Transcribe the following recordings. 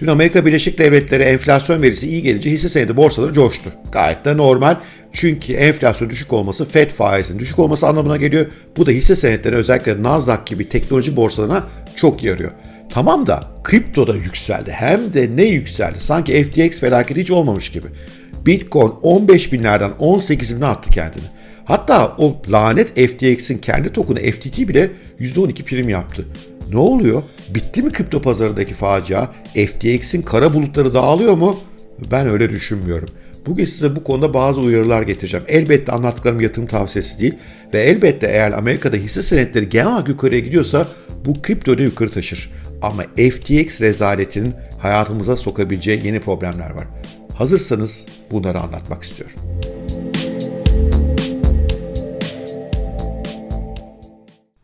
Dün Amerika Birleşik Devletleri enflasyon verisi iyi gelince hisse senedi borsaları coştu. Gayet de normal. Çünkü enflasyon düşük olması Fed faizinin düşük olması anlamına geliyor. Bu da hisse senetleri özellikle Nasdaq gibi teknoloji borsalarına çok yarıyor. Tamam da kripto da yükseldi. Hem de ne yükseldi? Sanki FTX felaketi hiç olmamış gibi. Bitcoin 15 binlerden 18 bine attı kendini. Hatta o lanet FTX'in kendi tokenu FTT bile %12 prim yaptı. Ne oluyor? Bitti mi kripto pazarındaki facia? FTX'in kara bulutları dağılıyor mu? Ben öyle düşünmüyorum. Bugün size bu konuda bazı uyarılar getireceğim. Elbette anlattıklarım yatırım tavsiyesi değil ve elbette eğer Amerika'da hisse senetleri genel olarak yukarıya gidiyorsa bu kriptoda yukarı taşır. Ama FTX rezaletinin hayatımıza sokabileceği yeni problemler var. Hazırsanız bunları anlatmak istiyorum.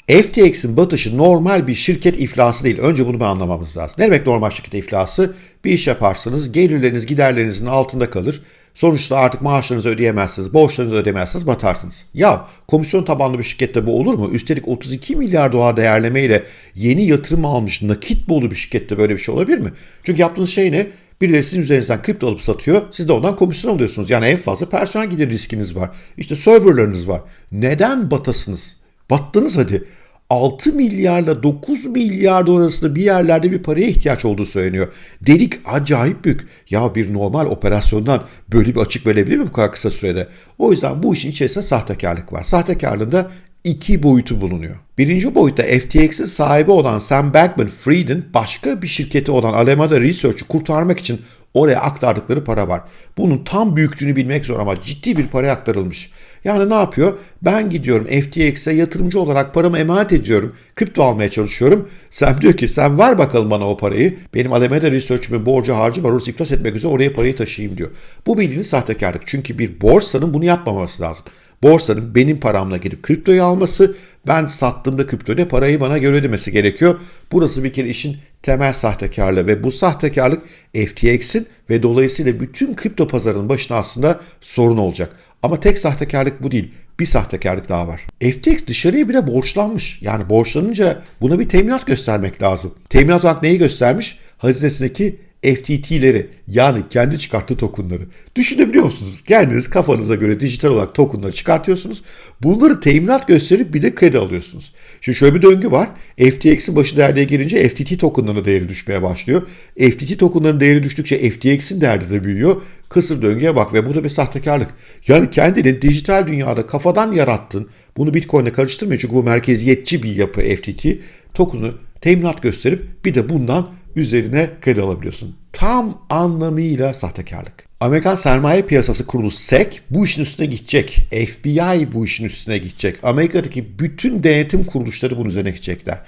FTX'in batışı normal bir şirket iflası değil. Önce bunu anlamamız lazım. Ne demek normal şirket iflası? Bir iş yaparsınız, gelirleriniz giderlerinizin altında kalır. Sonuçta artık maaşlarınızı ödeyemezsiniz, borçlarınızı ödemezsiniz, batarsınız. Ya komisyon tabanlı bir şirkette bu olur mu? Üstelik 32 milyar dolar değerlemeyle yeni yatırım almış nakit bolu bir şirkette böyle bir şey olabilir mi? Çünkü yaptığınız şey ne? Birileri sizin üzerinizden kripto alıp satıyor. Siz de ondan komisyon alıyorsunuz. Yani en fazla personel gider riskiniz var. İşte serverlarınız var. Neden batasınız? Battınız hadi. 6 milyarla 9 milyar arasında bir yerlerde bir paraya ihtiyaç olduğu söyleniyor. Delik acayip büyük. Ya bir normal operasyondan böyle bir açık verebilir mi bu kadar kısa sürede? O yüzden bu işin içerisinde sahtekarlık var. Sahtekarlığında iki boyutu bulunuyor. Birinci boyutta FTX'in sahibi olan Sam Bankman-Fried'in başka bir şirketi olan Alameda Research'ı kurtarmak için oraya aktardıkları para var. Bunun tam büyüklüğünü bilmek zor ama ciddi bir para aktarılmış. Yani ne yapıyor? Ben gidiyorum FTX'e yatırımcı olarak paramı emanet ediyorum. Kripto almaya çalışıyorum. Sam diyor ki sen ver bakalım bana o parayı. Benim Alameda Research'ımın borcu harcı var. Orası iflas etmek üzere oraya parayı taşıyayım diyor. Bu bildiğiniz sahtekarlık. Çünkü bir borsanın bunu yapmaması lazım. Borsanın benim paramla gidip kriptoyu alması, ben sattığımda kriptoyla parayı bana göre ödemesi gerekiyor. Burası bir kere işin temel sahtekarlığı ve bu sahtekarlık FTX'in ve dolayısıyla bütün kripto pazarının başına aslında sorun olacak. Ama tek sahtekarlık bu değil. Bir sahtekarlık daha var. FTX dışarıya bile borçlanmış. Yani borçlanınca buna bir teminat göstermek lazım. Teminat olarak neyi göstermiş? Hazinesindeki FTT'leri yani kendi çıkarttığı tokenları. Düşünebiliyor musunuz? Kendiniz kafanıza göre dijital olarak tokenları çıkartıyorsunuz. Bunları teminat gösterip bir de kredi alıyorsunuz. Şimdi şöyle bir döngü var. FTX'in başı derdeye gelince FTT tokenlarının değeri düşmeye başlıyor. FTT tokenlarının değeri düştükçe FTX'in değeri de büyüyor. Kısır döngüye bak ve bu da bir sahtekarlık. Yani kendini dijital dünyada kafadan yarattın. Bunu Bitcoin'le karıştırmıyor çünkü bu merkeziyetçi bir yapı FTT. Token'ı teminat gösterip bir de bundan üzerine kredi alabiliyorsun. Tam anlamıyla sahtekarlık. Amerikan Sermaye Piyasası Kurulu SEC bu işin üstüne gidecek. FBI bu işin üstüne gidecek. Amerika'daki bütün denetim kuruluşları bunun üzerine gidecekler.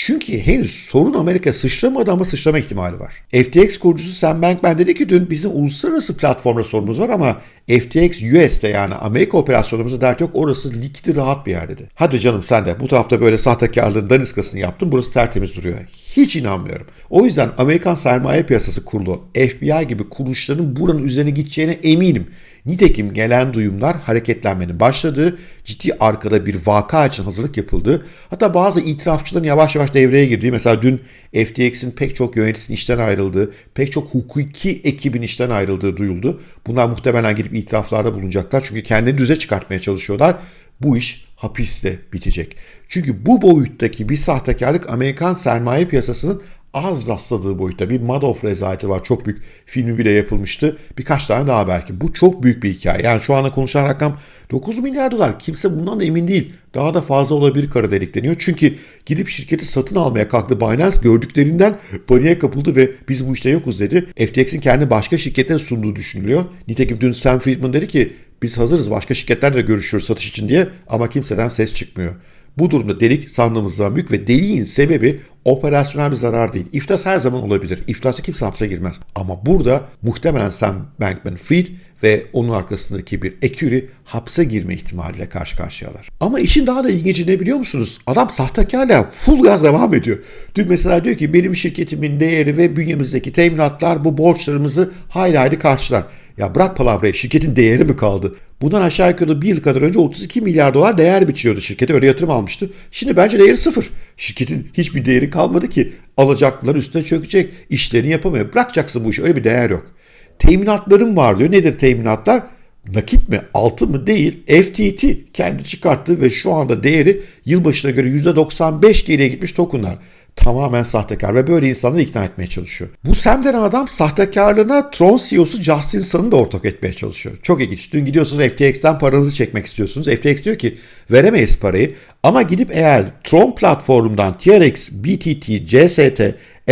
Çünkü henüz sorun Amerika sıçramadı ama sıçrama ihtimali var. FTX kurucusu Sam Bankman dedi ki dün bizim uluslararası platformda sorunumuz var ama FTX US'te yani Amerika operasyonumuzu dert yok orası likidi rahat bir yer dedi. Hadi canım sen de bu tarafta böyle sahtekarlığın daniskasını yaptın burası tertemiz duruyor. Hiç inanmıyorum. O yüzden Amerikan Sermaye Piyasası Kurulu, FBI gibi kuruluşların buranın üzerine gideceğine eminim. Nitekim gelen duyumlar hareketlenmenin başladığı, ciddi arkada bir vaka için hazırlık yapıldığı, hatta bazı itirafçıların yavaş yavaş devreye girdiği, mesela dün FTX'in pek çok yöneticisinin işten ayrıldığı, pek çok hukuki ekibin işten ayrıldığı duyuldu. Bunlar muhtemelen gidip itiraflarda bulunacaklar çünkü kendini düze çıkartmaya çalışıyorlar. Bu iş hapiste bitecek. Çünkü bu boyuttaki bir sahtekarlık Amerikan sermaye piyasasının az rastladığı boyutta bir Madoff rezaleti var. Çok büyük filmi bile yapılmıştı. Birkaç tane daha belki. Bu çok büyük bir hikaye. Yani şu anda konuşan rakam 9 milyar dolar. Kimse bundan da emin değil. Daha da fazla olabilir kara delik deniyor. Çünkü gidip şirketi satın almaya kalktı Binance gördüklerinden paniğe kapıldı ve biz bu işte yokuz dedi. FTX'in kendi başka şirketlere sunduğu düşünülüyor. Nitekim dün Sam Friedman dedi ki biz hazırız başka şirketlerle görüşüyoruz satış için diye ama kimseden ses çıkmıyor. Bu durumda delik sandığımızdan büyük ve deliğin sebebi operasyonel bir zarar değil. İflas her zaman olabilir. İflasa kimse hapse girmez. Ama burada muhtemelen Sam Bankman-Fried ve onun arkasındaki bir eküri hapse girme ihtimaliyle karşı karşıyalar. Ama işin daha da ilginci ne biliyor musunuz? Adam sahtekarla full gaz devam ediyor. Dün mesela diyor ki benim şirketimin değeri ve bünyemizdeki teminatlar bu borçlarımızı hayli hayli karşılar. Ya bırak palavrayı şirketin değeri mi kaldı? Bundan aşağı yukarı bir yıl kadar önce 32 milyar dolar değer biçiliyordu şirkete öyle yatırım almıştı. Şimdi bence değeri sıfır. Şirketin hiçbir değeri kalmadı ki. Alacaklılar üstüne çökecek. işlerini yapamıyor. Bırakacaksın bu işi öyle bir değer yok. Teminatlarım var diyor. Nedir teminatlar? nakit mi altın mı değil FTT kendi çıkarttı ve şu anda değeri yılbaşına göre %95 geriye gitmiş tokenlar. Tamamen sahtekar ve böyle insanları ikna etmeye çalışıyor. Bu Sam denen adam sahtekarlığına Tron CEO'su Justin Sun'ı da ortak etmeye çalışıyor. Çok ilginç. Dün gidiyorsunuz FTX'ten paranızı çekmek istiyorsunuz. FTX diyor ki veremeyiz parayı ama gidip eğer Tron platformundan TRX, BTT, CST,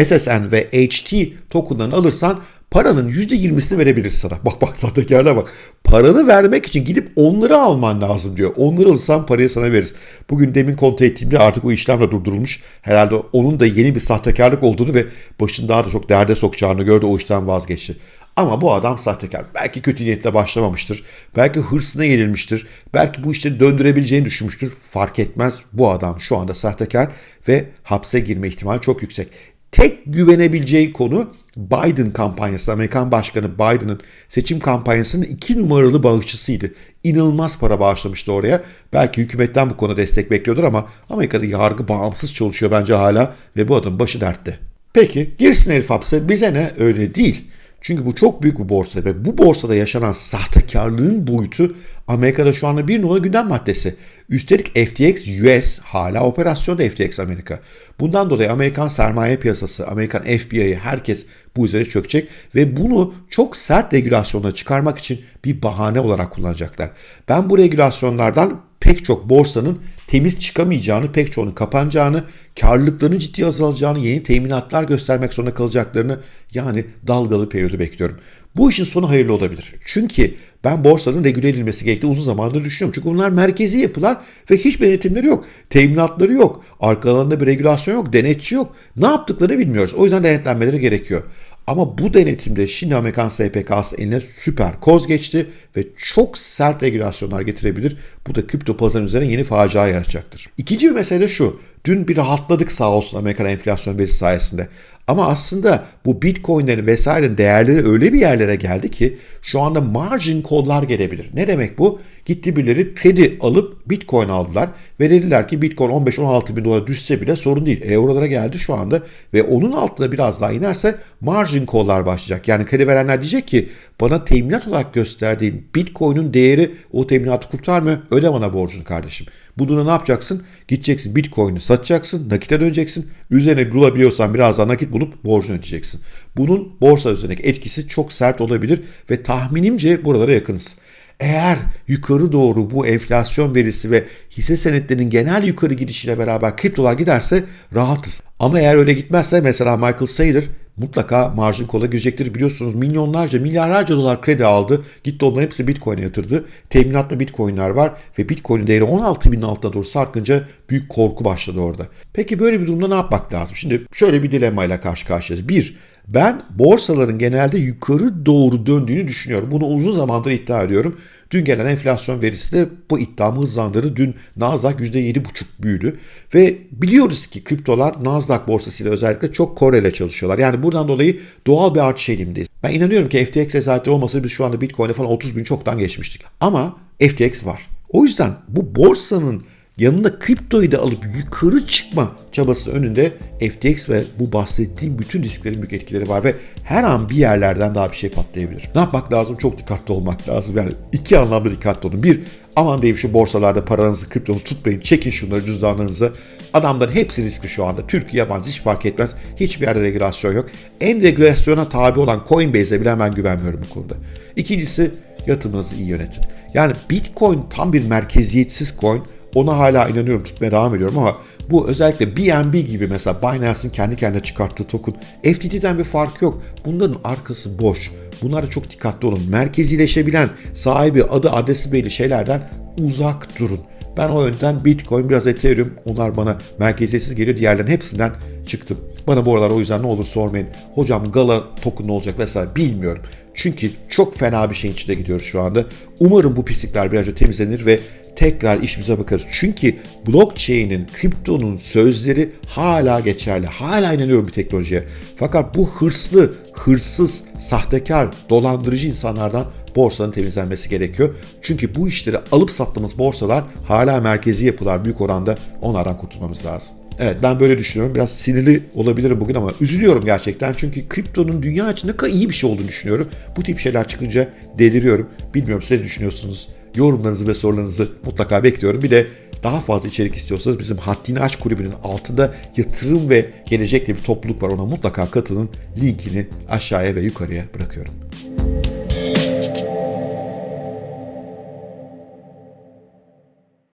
SSN ve HT tokenlarını alırsan paranın %20'sini verebilir sana. Bak bak sahtekarlığa bak. Paranı vermek için gidip onları alman lazım diyor. Onları alırsan parayı sana veririz. Bugün demin kontrol ettiğimde artık o işlem de durdurulmuş. Herhalde onun da yeni bir sahtekarlık olduğunu ve başını daha da çok derde sokacağını gördü o işten vazgeçti. Ama bu adam sahtekar. Belki kötü niyetle başlamamıştır. Belki hırsına yenilmiştir. Belki bu işleri döndürebileceğini düşünmüştür. Fark etmez. Bu adam şu anda sahtekar ve hapse girme ihtimali çok yüksek. Tek güvenebileceği konu Biden kampanyası, Amerikan Başkanı Biden'ın seçim kampanyasının iki numaralı bağışçısıydı. İnanılmaz para bağışlamıştı oraya. Belki hükümetten bu konuda destek bekliyordur ama Amerika'da yargı bağımsız çalışıyor bence hala ve bu adamın başı dertte. Peki girsin herif hapse bize ne öyle değil. Çünkü bu çok büyük bir borsa ve bu borsada yaşanan sahtekarlığın boyutu Amerika'da şu anda bir numara gündem maddesi. Üstelik FTX US hala operasyonda FTX Amerika. Bundan dolayı Amerikan sermaye piyasası, Amerikan FBI'yi herkes bu üzere çökecek ve bunu çok sert regülasyonla çıkarmak için bir bahane olarak kullanacaklar. Ben bu regülasyonlardan pek çok borsanın temiz çıkamayacağını, pek çoğunun kapanacağını, karlılıklarının ciddi azalacağını, yeni teminatlar göstermek zorunda kalacaklarını yani dalgalı periyodu bekliyorum. Bu işin sonu hayırlı olabilir. Çünkü ben borsanın regüle edilmesi gerektiği uzun zamandır düşünüyorum. Çünkü bunlar merkezi yapılar ve hiçbir denetimleri yok. Teminatları yok. Arkalarında bir regülasyon yok. Denetçi yok. Ne yaptıklarını bilmiyoruz. O yüzden denetlenmeleri gerekiyor. Ama bu denetimde şimdi Amerikan SPK'sı eline süper koz geçti ve çok sert regülasyonlar getirebilir. Bu da kripto pazarı üzerine yeni facia yaratacaktır. İkinci bir mesele şu. Dün bir rahatladık sağ olsun Amerikan enflasyon verisi sayesinde. Ama aslında bu bitcoinlerin vesairenin değerleri öyle bir yerlere geldi ki şu anda margin call'lar gelebilir. Ne demek bu? Gitti birileri kredi alıp bitcoin aldılar ve dediler ki bitcoin 15-16 bin dolara düşse bile sorun değil. Eurolara geldi şu anda ve onun altına biraz daha inerse margin call'lar başlayacak. Yani kredi verenler diyecek ki bana teminat olarak gösterdiğin bitcoin'in değeri o teminatı kurtarmıyor. Öde bana borcunu kardeşim. Bu durumda ne yapacaksın? Gideceksin bitcoin'i satacaksın, nakite döneceksin. Üzerine bulabiliyorsan biraz daha nakit bulup borcunu ödeyeceksin. Bunun borsa üzerindeki etkisi çok sert olabilir ve tahminimce buralara yakınız. Eğer yukarı doğru bu enflasyon verisi ve hisse senetlerinin genel yukarı gidişiyle beraber kriptolar giderse rahatız. Ama eğer öyle gitmezse mesela Michael Saylor mutlaka marjin kola girecektir. Biliyorsunuz milyonlarca, milyarlarca dolar kredi aldı. Gitti onların hepsi Bitcoin'e yatırdı. Teminatlı Bitcoin'ler var ve Bitcoin'in değeri 16 bin altına doğru sarkınca büyük korku başladı orada. Peki böyle bir durumda ne yapmak lazım? Şimdi şöyle bir dilemmayla karşı karşıyayız. Bir, ben borsaların genelde yukarı doğru döndüğünü düşünüyorum. Bunu uzun zamandır iddia ediyorum. Dün gelen enflasyon verisi de bu iddiamı hızlandırdı. Dün Nasdaq %7,5 büyüdü. Ve biliyoruz ki kriptolar Nasdaq borsasıyla özellikle çok korele çalışıyorlar. Yani buradan dolayı doğal bir artış eğilimindeyiz. Ben inanıyorum ki FTX esaretleri olmasa biz şu anda Bitcoin'e falan 30 bin çoktan geçmiştik. Ama FTX var. O yüzden bu borsanın yanında kriptoyu da alıp yukarı çıkma çabası önünde FTX ve bu bahsettiğim bütün risklerin büyük etkileri var ve her an bir yerlerden daha bir şey patlayabilir. Ne yapmak lazım? Çok dikkatli olmak lazım. Yani iki anlamda dikkatli olun. Bir, aman diyeyim şu borsalarda paranızı, kriptonuzu tutmayın. Çekin şunları cüzdanlarınıza. Adamların hepsi riskli şu anda. Türkiye yabancı hiç fark etmez. Hiçbir yerde regülasyon yok. En regülasyona tabi olan Coinbase'e bile ben güvenmiyorum bu konuda. İkincisi yatırımınızı iyi yönetin. Yani Bitcoin tam bir merkeziyetsiz coin ona hala inanıyorum tutmaya devam ediyorum ama bu özellikle BNB gibi mesela Binance'in kendi kendine çıkarttığı token FTT'den bir fark yok. Bunların arkası boş. Bunlara çok dikkatli olun. Merkezileşebilen sahibi adı adresi belli şeylerden uzak durun. Ben o yönden Bitcoin biraz Ethereum onlar bana merkeziyetsiz geliyor. Diğerlerinin hepsinden çıktım. Bana bu aralar o yüzden ne olur sormayın. Hocam Gala token olacak vesaire bilmiyorum. Çünkü çok fena bir şeyin içinde gidiyoruz şu anda. Umarım bu pislikler birazcık temizlenir ve tekrar işimize bakarız. Çünkü blockchain'in, kriptonun sözleri hala geçerli. Hala inanıyorum bir teknolojiye. Fakat bu hırslı, hırsız, sahtekar, dolandırıcı insanlardan borsanın temizlenmesi gerekiyor. Çünkü bu işleri alıp sattığımız borsalar hala merkezi yapılar büyük oranda onlardan kurtulmamız lazım. Evet ben böyle düşünüyorum. Biraz sinirli olabilirim bugün ama üzülüyorum gerçekten. Çünkü kriptonun dünya için ne kadar iyi bir şey olduğunu düşünüyorum. Bu tip şeyler çıkınca deliriyorum. Bilmiyorum siz ne düşünüyorsunuz? Yorumlarınızı ve sorularınızı mutlaka bekliyorum. Bir de daha fazla içerik istiyorsanız bizim Haddini Aç kulübünün altında yatırım ve gelecekle bir topluluk var. Ona mutlaka katılın. Linkini aşağıya ve yukarıya bırakıyorum.